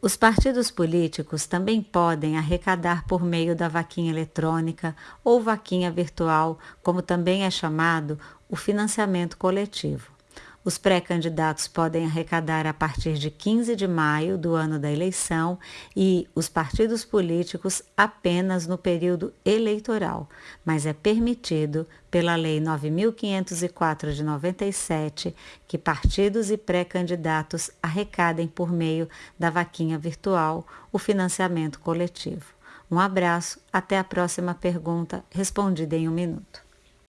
Os partidos políticos também podem arrecadar por meio da vaquinha eletrônica ou vaquinha virtual, como também é chamado o financiamento coletivo. Os pré-candidatos podem arrecadar a partir de 15 de maio do ano da eleição e os partidos políticos apenas no período eleitoral, mas é permitido pela Lei 9504 de 97 que partidos e pré-candidatos arrecadem por meio da vaquinha virtual o financiamento coletivo. Um abraço, até a próxima pergunta respondida em um minuto.